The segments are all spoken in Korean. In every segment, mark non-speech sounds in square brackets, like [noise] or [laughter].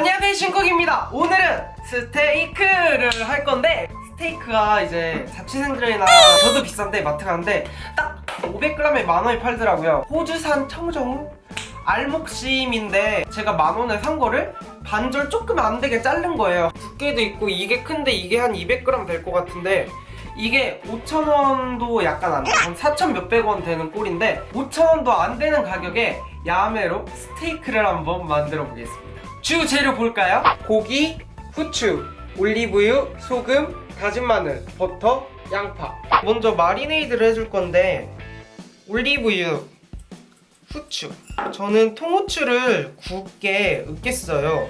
안녕하세요 신쿡입니다 오늘은 스테이크를 할 건데 스테이크가 이제 자취생들이나 저도 비싼데 마트 가는데 딱 500g에 만원이 팔더라고요 호주산 청정 알목심인데 제가 만원에 산 거를 반절 조금 안 되게 자른 거예요 두께도 있고 이게 큰데 이게 한 200g 될 것 같은데 이게 5,000원도 약간 안 돼. 한4,000 몇백 원 되는 꼴인데 5,000원도 안 되는 가격에 야매로 스테이크를 한번 만들어 보겠습니다. 주 재료 볼까요? 고기, 후추, 올리브유, 소금, 다진 마늘, 버터, 양파. 먼저 마리네이드를 해줄 건데 올리브유, 후추. 저는 통후추를 굵게 으깼어요.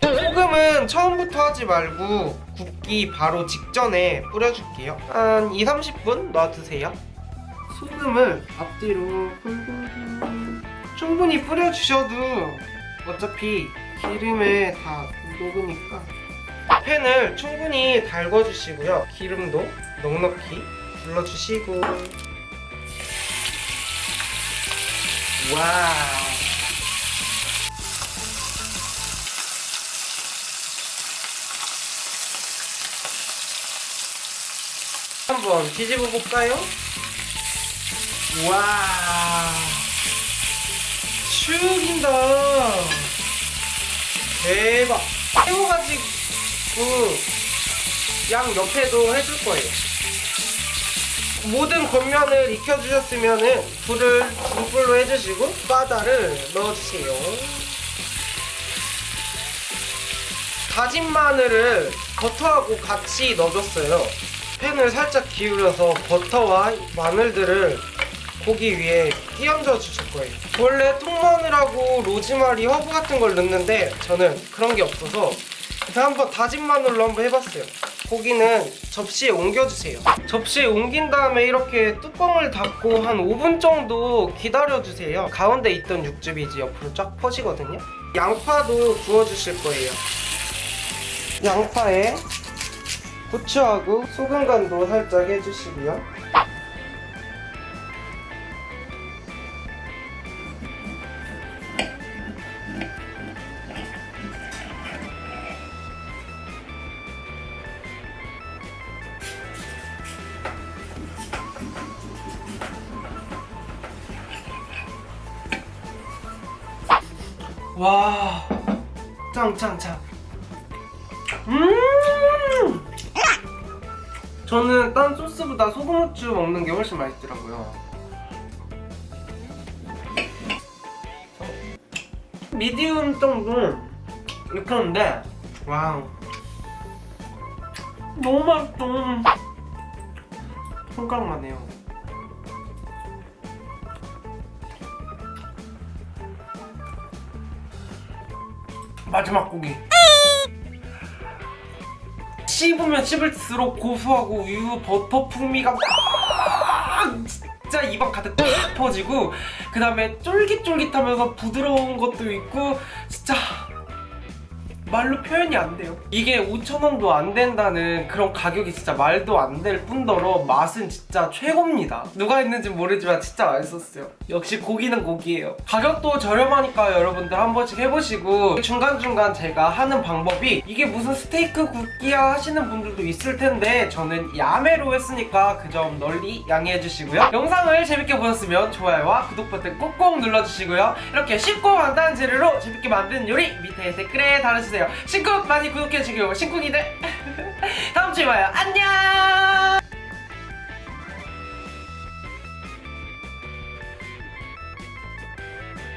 소금은 처음부터 하지 말고 굽기 바로 직전에 뿌려줄게요 한 2, 30분 놔두세요 소금을 앞뒤로 골고루 충분히 뿌려주셔도 어차피 기름에 다 녹으니까. 팬을 충분히 달궈주시고요. 기름도 넉넉히 둘러주시고. 와우. 한번 뒤집어 볼까요? 와 죽인다. 대박. 세워가지고 양 옆에도 해줄 거예요. 모든 겉면을 익혀주셨으면 불을 중불로 해주시고 바다를 넣어주세요. 다진 마늘을 버터하고 같이 넣어줬어요. 팬을 살짝 기울여서 버터와 마늘들을 고기 위에 끼얹어 주실 거예요. 원래 통마늘하고 로즈마리, 허브 같은 걸 넣는데 저는 그런 게 없어서 그냥 한번 다진 마늘로 한번 해봤어요. 고기는 접시에 옮겨주세요. 접시에 옮긴 다음에 이렇게 뚜껑을 닫고 한 5분 정도 기다려주세요. 가운데 있던 육즙이 이제 옆으로 쫙 퍼지거든요. 양파도 구워주실 거예요. 양파에 후추하고 소금 간도 살짝 해주시고요 와. 짱짱짱. 음! 저는 딴 소스보다 소금 후추 먹는 게 훨씬 맛있더라고요. 미디움 정도 이렇게 하는데 wow. 너무 맛있어 손가락만 해요 마지막 고기. 씹으면 씹을수록 고소하고 우유 버터 풍미가 막 진짜 입안 가득 팍 퍼지고 그 다음에 쫄깃쫄깃하면서 부드러운 것도 있고 진짜 말로 표현이 안 돼요. 이게 5천원도 안 된다는 그런 가격이 진짜 말도 안 될 뿐더러 맛은 진짜 최고입니다. 누가 했는지 모르지만 진짜 맛있었어요. 역시 고기는 고기예요. 가격도 저렴하니까 여러분들 한 번씩 해보시고 중간중간 제가 하는 방법이 이게 무슨 스테이크 굽기야 하시는 분들도 있을 텐데 저는 야매로 했으니까 그 점 널리 양해해 주시고요. 영상을 재밌게 보셨으면 좋아요와 구독 버튼 꼭꼭 눌러주시고요. 이렇게 쉽고 간단한 재료로 재밌게 만든 요리 밑에 댓글에 달아주세요 신쿡 많이 구독해주시고 신쿡이들. [laughs] 다음주에 봐요. 안녕